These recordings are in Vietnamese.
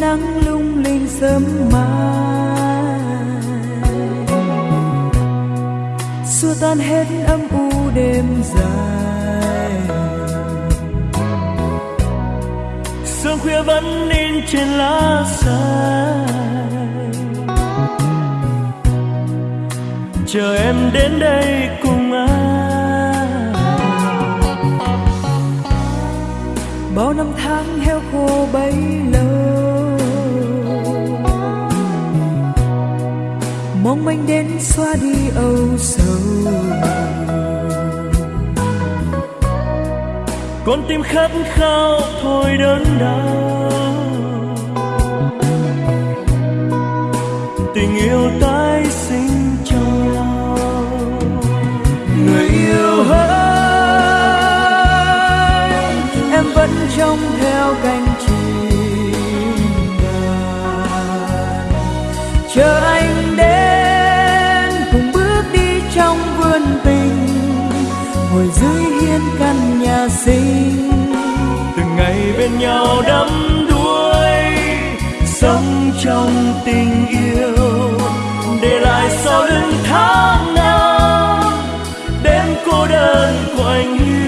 nắng lung linh sớm mai. Xua tan hết âm u đêm dài. Sương khuya vẫn in trên lá xanh. Chờ em đến đây cùng anh bao năm tháng heo khô bấy con tim khát khao thôi đớn đau. Tình yêu tái sinh trong nhau. Người yêu hỡi em vẫn trông theo cánh chim đàn chờ anh đến cùng bước đi trong vườn tình ngồi dưới hiên căn nhà xinh. Từng ngày bên nhau đắm đuối, sống trong tình yêu. Để lại sau lưng tháng năm, đêm cô đơn của anh yêu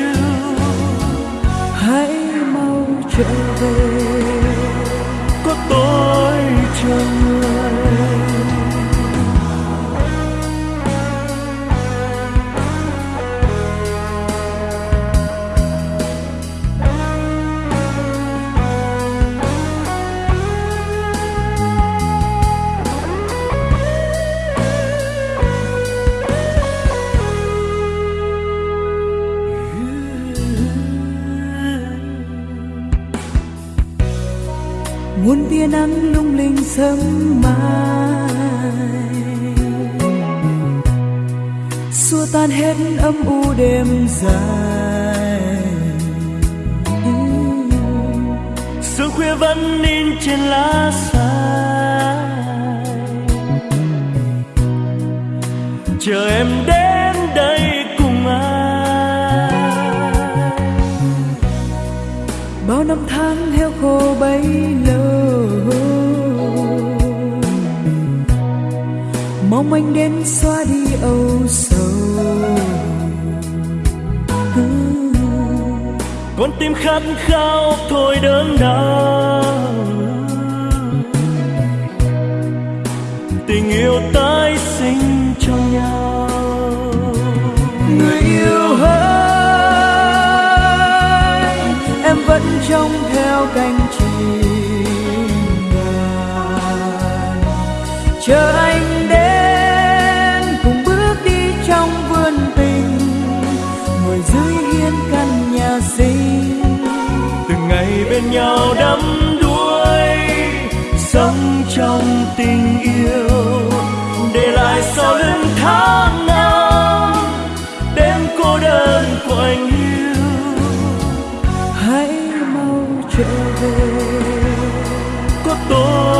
muôn tia nắng lung linh sớm mai. Xua tan hết âm u đêm dài. Sương khuya vẫn in trên lá xanh. Chờ em đến đây cùng anh bao năm tháng heo khô bấy đến xóa đi âu sầu. Con tim khát khao thôi đớn đau. Tình yêu tái sinh trong nhau. Người yêu hỡi em vẫn trông theo cánh chim ngàn. Chờ nhau đắm đuối, sống trong tình yêu. Để lại sau lưng tháng năm, đêm cô đơn của anh yêu hãy mau trở về, có tôi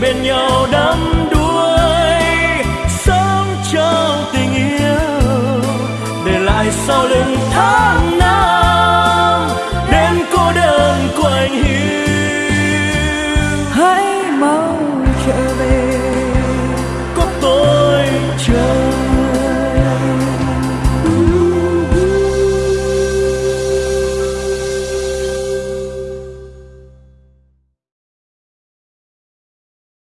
bên nhau đắm đuối sống trong tình yêu. Để lại sau lưng tháng